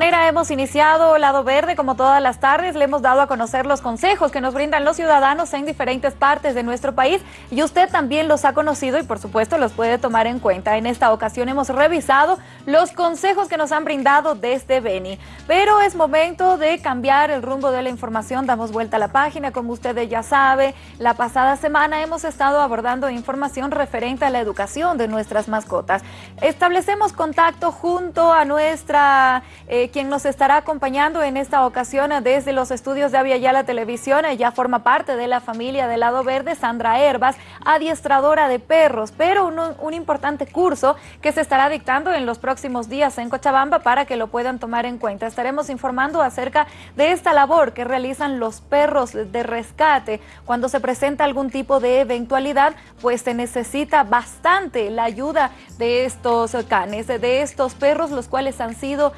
manera hemos iniciado Lado Verde como todas las tardes. Le hemos dado a conocer los consejos que nos brindan los ciudadanos en diferentes partes de nuestro país y usted también los ha conocido y por supuesto los puede tomar en cuenta. En esta ocasión hemos revisado los consejos que nos han brindado desde Beni. Pero es momento de cambiar el rumbo de la información. Damos vuelta a la página, como ustedes ya sabe. La pasada semana hemos estado abordando información referente a la educación de nuestras mascotas. Establecemos contacto junto a nuestra eh, quien nos estará acompañando en esta ocasión desde los estudios de Avia la Televisión. Ella forma parte de la familia del Lado Verde, Sandra Herbas, adiestradora de perros, pero un, un importante curso que se estará dictando en los próximos días en Cochabamba para que lo puedan tomar en cuenta. Estaremos informando acerca de esta labor que realizan los perros de rescate. Cuando se presenta algún tipo de eventualidad, pues se necesita bastante la ayuda de estos canes, de estos perros, los cuales han sido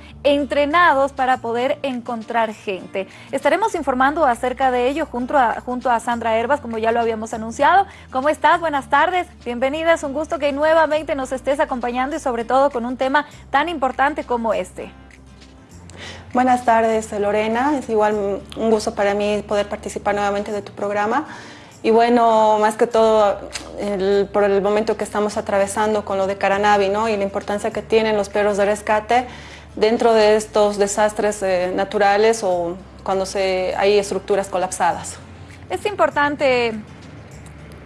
para poder encontrar gente. Estaremos informando acerca de ello junto a, junto a Sandra Herbas, como ya lo habíamos anunciado. ¿Cómo estás? Buenas tardes, bienvenida. Es un gusto que nuevamente nos estés acompañando y sobre todo con un tema tan importante como este. Buenas tardes, Lorena. Es igual un gusto para mí poder participar nuevamente de tu programa. Y bueno, más que todo por el momento que estamos atravesando con lo de Caranavi ¿no? y la importancia que tienen los perros de rescate, dentro de estos desastres eh, naturales o cuando se, hay estructuras colapsadas. Es importante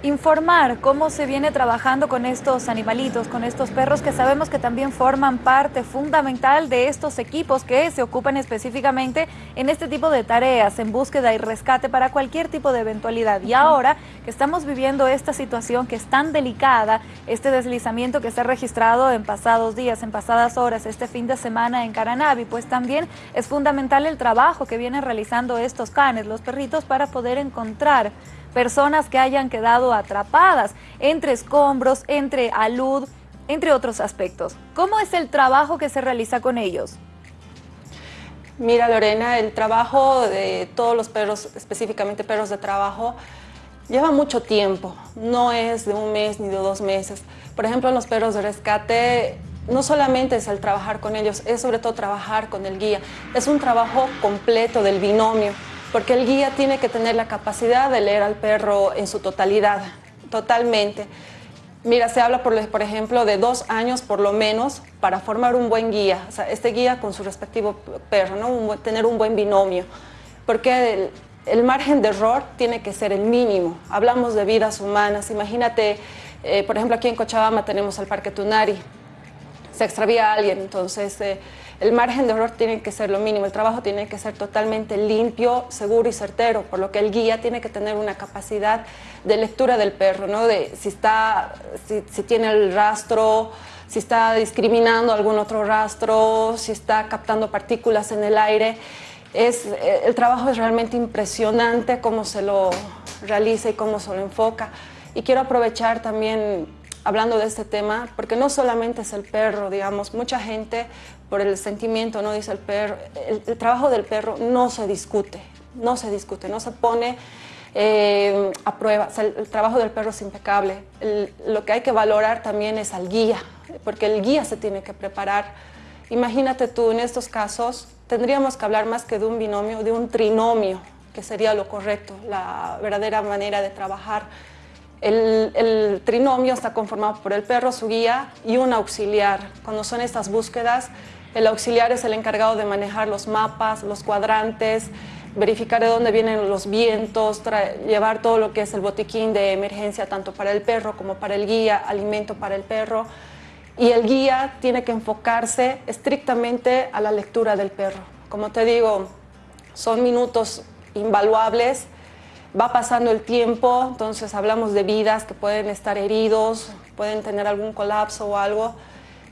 informar cómo se viene trabajando con estos animalitos, con estos perros que sabemos que también forman parte fundamental de estos equipos que se ocupan específicamente en este tipo de tareas, en búsqueda y rescate para cualquier tipo de eventualidad. Y ahora que estamos viviendo esta situación que es tan delicada, este deslizamiento que se ha registrado en pasados días, en pasadas horas, este fin de semana en Caranavi, pues también es fundamental el trabajo que vienen realizando estos canes, los perritos, para poder encontrar personas que hayan quedado atrapadas entre escombros, entre alud, entre otros aspectos. ¿Cómo es el trabajo que se realiza con ellos? Mira Lorena, el trabajo de todos los perros, específicamente perros de trabajo, lleva mucho tiempo, no es de un mes ni de dos meses. Por ejemplo, los perros de rescate no solamente es el trabajar con ellos, es sobre todo trabajar con el guía. Es un trabajo completo del binomio porque el guía tiene que tener la capacidad de leer al perro en su totalidad, totalmente. Mira, se habla, por, ejemplo, de dos años por lo menos para formar un buen guía, o sea, este guía con su respectivo perro, ¿no? tener un buen binomio, porque el, margen de error tiene que ser el mínimo. Hablamos de vidas humanas, imagínate, eh, por ejemplo, aquí en Cochabamba tenemos al Parque Tunari, se extravía alguien, entonces... Eh, el margen de error tiene que ser lo mínimo, el trabajo tiene que ser totalmente limpio, seguro y certero, por lo que el guía tiene que tener una capacidad de lectura del perro, ¿no? si, está, si, tiene el rastro, si está discriminando algún otro rastro, si está captando partículas en el aire. Es, el trabajo es realmente impresionante cómo se lo realiza y cómo se lo enfoca. Y quiero aprovechar también hablando de este tema, porque no solamente es el perro, digamos, mucha gente por el sentimiento, ¿no? Dice el perro, el, trabajo del perro no se discute, no se discute, no se pone eh, a prueba, el, trabajo del perro es impecable. lo que hay que valorar también es al guía, porque el guía se tiene que preparar. Imagínate tú, en estos casos, tendríamos que hablar más que de un binomio, de un trinomio, que sería lo correcto, la verdadera manera de trabajar el, trinomio está conformado por el perro, su guía y un auxiliar. Cuando son estas búsquedas, el auxiliar es el encargado de manejar los mapas, los cuadrantes, verificar de dónde vienen los vientos, llevar todo lo que es el botiquín de emergencia tanto para el perro como para el guía, alimento para el perro. Y el guía tiene que enfocarse estrictamente a la lectura del perro. Como te digo, son minutos invaluables va pasando el tiempo, entonces hablamos de vidas que pueden estar heridos, pueden tener algún colapso o algo.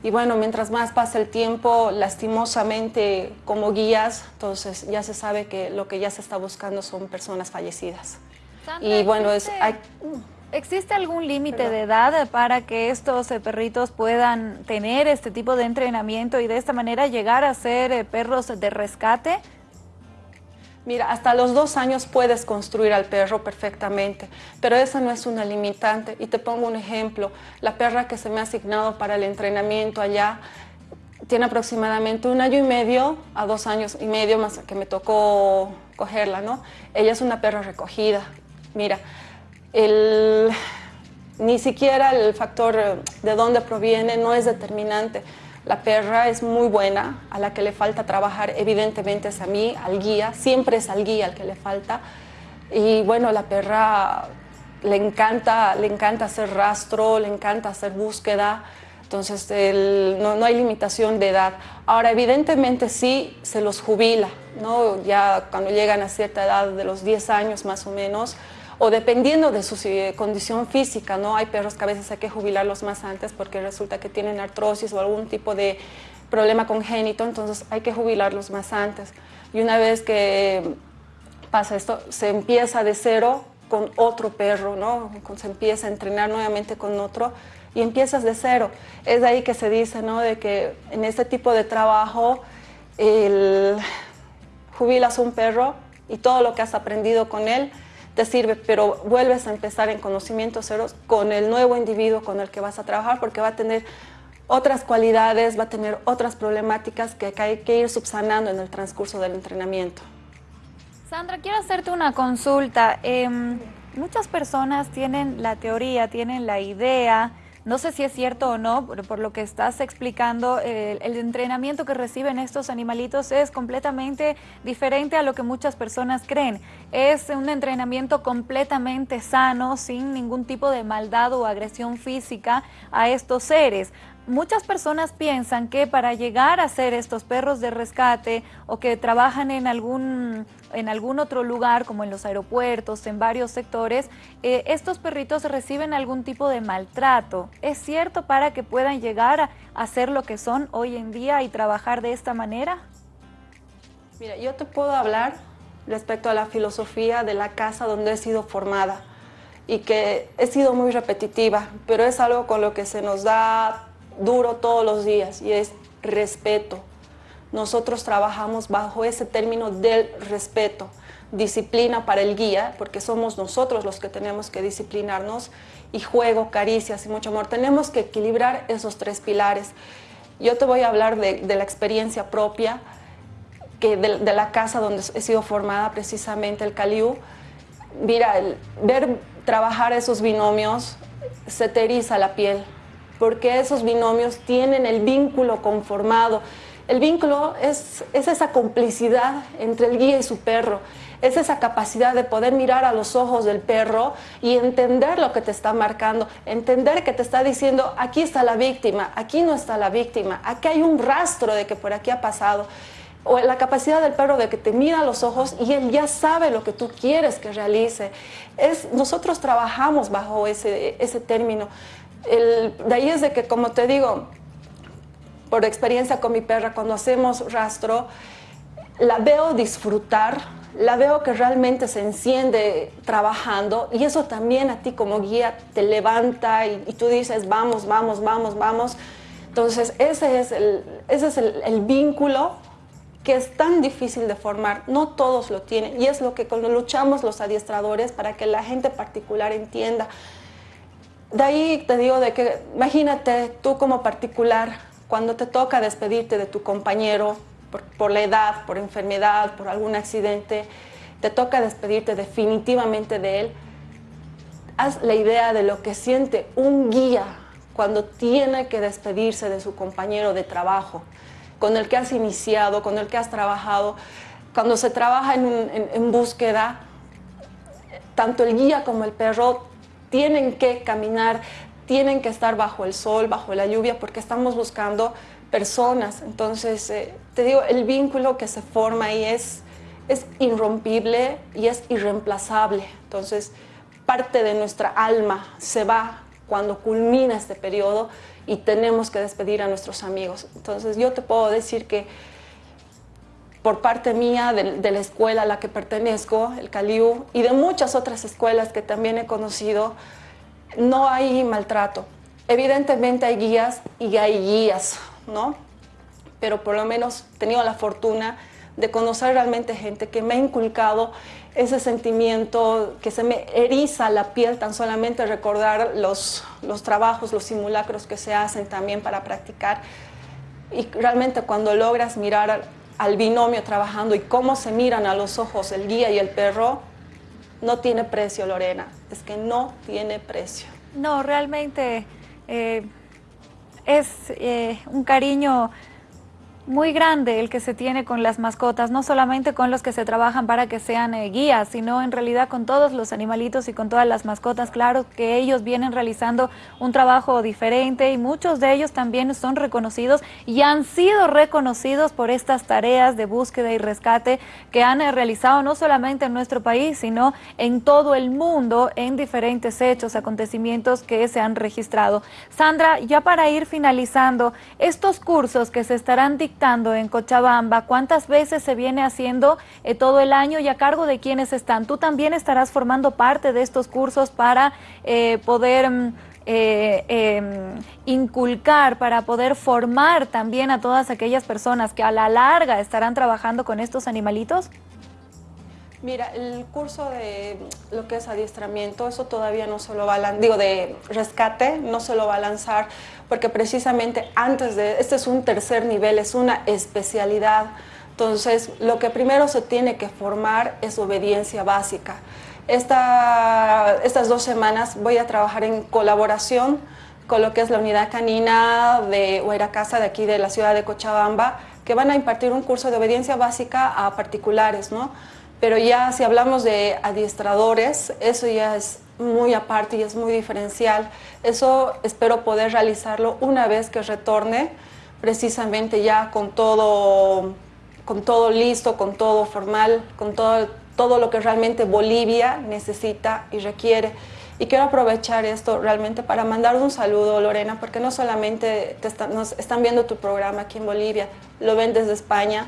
Y bueno, mientras más pasa el tiempo, lastimosamente como guías, entonces ya se sabe que lo que ya se está buscando son personas fallecidas. y bueno, es, ¿Existe algún límite de edad para que estos eh, perritos puedan tener este tipo de entrenamiento y de esta manera llegar a ser eh, perros de rescate? Mira, hasta los dos años puedes construir al perro perfectamente, pero esa no es una limitante. Y te pongo un ejemplo, la perra que se me ha asignado para el entrenamiento allá tiene aproximadamente un año y medio a dos años y medio más que me tocó cogerla, ¿no? Ella es una perra recogida. Mira, el, ni siquiera el factor de dónde proviene no es determinante. La perra es muy buena, a la que le falta trabajar evidentemente es a mí, al guía, siempre es al guía al que le falta. Y bueno, la perra le encanta, le encanta hacer rastro, le encanta hacer búsqueda, entonces no, no, hay limitación de edad. Ahora, evidentemente sí se los jubila, ¿no? ya cuando llegan a cierta edad de los 10 años más o menos, o dependiendo de su eh, condición física, ¿no? Hay perros que a veces hay que jubilarlos más antes porque resulta que tienen artrosis o algún tipo de problema congénito, entonces hay que jubilarlos más antes. Y una vez que pasa esto, se empieza de cero con otro perro, ¿no? Se empieza a entrenar nuevamente con otro y empiezas de cero. Es de ahí que se dice, ¿no? De que en este tipo de trabajo el, jubilas un perro y todo lo que has aprendido con él te sirve, pero vuelves a empezar en conocimientos ceros con el nuevo individuo con el que vas a trabajar porque va a tener otras cualidades, va a tener otras problemáticas que hay que ir subsanando en el transcurso del entrenamiento. Sandra, quiero hacerte una consulta. Em, muchas personas tienen la teoría, tienen la idea no sé si es cierto o no, por, lo que estás explicando, el entrenamiento que reciben estos animalitos es completamente diferente a lo que muchas personas creen. Es un entrenamiento completamente sano, sin ningún tipo de maldad o agresión física a estos seres. Muchas personas piensan que para llegar a ser estos perros de rescate o que trabajan en algún, en algún otro lugar, como en los aeropuertos, en varios sectores, eh, estos perritos reciben algún tipo de maltrato. ¿Es cierto para que puedan llegar a, ser lo que son hoy en día y trabajar de esta manera? Mira, yo te puedo hablar respecto a la filosofía de la casa donde he sido formada y que he sido muy repetitiva, pero es algo con lo que se nos da duro todos los días y es respeto. Nosotros trabajamos bajo ese término del respeto, disciplina para el guía, porque somos nosotros los que tenemos que disciplinarnos, y juego, caricias y mucho amor. Tenemos que equilibrar esos tres pilares. Yo te voy a hablar de, la experiencia propia, de, la casa donde he sido formada, precisamente el Caliú. Mira, ver trabajar esos binomios se te la piel, porque esos binomios tienen el vínculo conformado. El vínculo es, esa complicidad entre el guía y su perro, es esa capacidad de poder mirar a los ojos del perro y entender lo que te está marcando, entender que te está diciendo, aquí está la víctima, aquí no está la víctima, aquí hay un rastro de que por aquí ha pasado. O la capacidad del perro de que te mira a los ojos y él ya sabe lo que tú quieres que realice. Nosotros trabajamos bajo ese término de ahí es de que, como te digo, por experiencia con mi perra, cuando hacemos rastro, la veo disfrutar, la veo que realmente se enciende trabajando y eso también a ti como guía te levanta y, tú dices, vamos, vamos, vamos, vamos. Entonces ese es, el, ese es el, vínculo que es tan difícil de formar, no todos lo tienen y es lo que cuando luchamos los adiestradores para que la gente particular entienda de ahí te digo de que, imagínate tú como particular, cuando te toca despedirte de tu compañero por, la edad, por enfermedad, por algún accidente, te toca despedirte definitivamente de él, haz la idea de lo que siente un guía cuando tiene que despedirse de su compañero de trabajo, con el que has iniciado, con el que has trabajado. Cuando se trabaja en búsqueda, tanto el guía como el perro tienen que caminar, tienen que estar bajo el sol, bajo la lluvia, porque estamos buscando personas. Entonces, eh, te digo, el vínculo que se forma ahí es, es irrompible y es irreemplazable. Entonces, parte de nuestra alma se va cuando culmina este periodo y tenemos que despedir a nuestros amigos. Entonces, yo te puedo decir que por parte mía, de, la escuela a la que pertenezco, el Caliú, y de muchas otras escuelas que también he conocido, no hay maltrato. Evidentemente hay guías y hay guías, ¿no? Pero por lo menos he tenido la fortuna de conocer realmente gente que me ha inculcado ese sentimiento que se me eriza la piel tan solamente recordar los, los trabajos, los simulacros que se hacen también para practicar y realmente cuando logras mirar al, binomio trabajando y cómo se miran a los ojos el guía y el perro, no tiene precio, Lorena. Es que no tiene precio. No, realmente eh, es eh, un cariño muy grande el que se tiene con las mascotas, no solamente con los que se trabajan para que sean eh, guías, sino en realidad con todos los animalitos y con todas las mascotas. Claro que ellos vienen realizando un trabajo diferente y muchos de ellos también son reconocidos y han sido reconocidos por estas tareas de búsqueda y rescate que han eh, realizado no solamente en nuestro país, sino en todo el mundo en diferentes hechos, acontecimientos que se han registrado. Sandra, ya para ir finalizando, estos cursos que se estarán en Cochabamba? ¿Cuántas veces se viene haciendo eh, todo el año y a cargo de quiénes están? ¿Tú también estarás formando parte de estos cursos para eh, poder... Mm, eh, em, inculcar, para poder formar también a todas aquellas personas que a la larga estarán trabajando con estos animalitos? Mira, el curso de lo que es adiestramiento, eso todavía no se lo va a lanzar, digo, de rescate, no se lo va a lanzar, porque precisamente antes de, este es un tercer nivel, es una especialidad. Entonces, lo que primero se tiene que formar es obediencia básica. Esta, estas dos semanas voy a trabajar en colaboración con lo que es la unidad canina de Casa de aquí de la ciudad de Cochabamba, que van a impartir un curso de obediencia básica a particulares, ¿no? Pero ya si hablamos de adiestradores, eso ya es muy aparte y es muy diferencial. Eso espero poder realizarlo una vez que retorne, precisamente ya con todo, con todo listo, con todo formal, con todo, todo lo que realmente Bolivia necesita y requiere. Y quiero aprovechar esto realmente para mandar un saludo, Lorena, porque no solamente te nos están viendo tu programa aquí en Bolivia, lo ven desde España,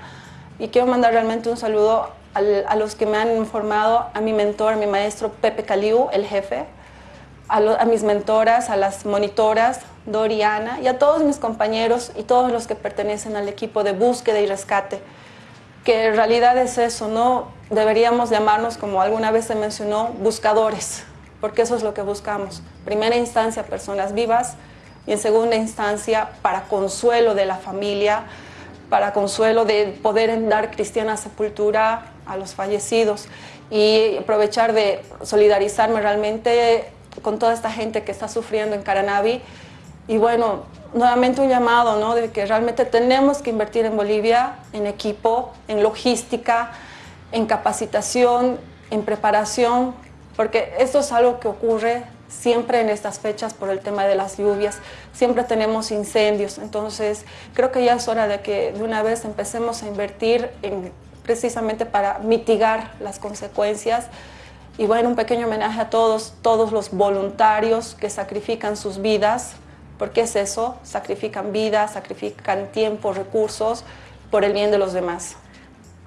y quiero mandar realmente un saludo a los que me han informado, a mi mentor, a mi maestro Pepe Caliu, el jefe, a, mis mentoras, a las monitoras, Doriana, y a todos mis compañeros y todos los que pertenecen al equipo de búsqueda y rescate, que en realidad es eso, ¿no? Deberíamos llamarnos, como alguna vez se mencionó, buscadores, porque eso es lo que buscamos. Primera instancia, personas vivas, y en segunda instancia, para consuelo de la familia, para consuelo de poder dar cristiana sepultura a los fallecidos y aprovechar de solidarizarme realmente con toda esta gente que está sufriendo en Caranavi. Y bueno, nuevamente un llamado, ¿no? De que realmente tenemos que invertir en Bolivia, en equipo, en logística, en capacitación, en preparación, porque esto es algo que ocurre siempre en estas fechas por el tema de las lluvias, siempre tenemos incendios, entonces creo que ya es hora de que de una vez empecemos a invertir en, precisamente para mitigar las consecuencias y bueno, un pequeño homenaje a todos, todos los voluntarios que sacrifican sus vidas, porque es eso, sacrifican vidas, sacrifican tiempo, recursos por el bien de los demás.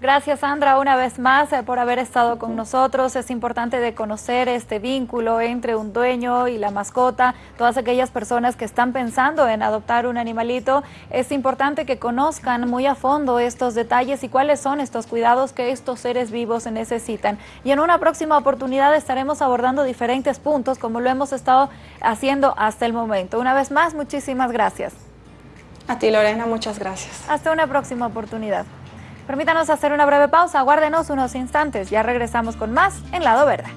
Gracias Sandra una vez más eh, por haber estado con nosotros. Es importante de conocer este vínculo entre un dueño y la mascota, todas aquellas personas que están pensando en adoptar un animalito. Es importante que conozcan muy a fondo estos detalles y cuáles son estos cuidados que estos seres vivos necesitan. Y en una próxima oportunidad estaremos abordando diferentes puntos como lo hemos estado haciendo hasta el momento. Una vez más, muchísimas gracias. A ti Lorena, muchas gracias. Hasta una próxima oportunidad. Permítanos hacer una breve pausa, aguárdenos unos instantes, ya regresamos con más en Lado Verde.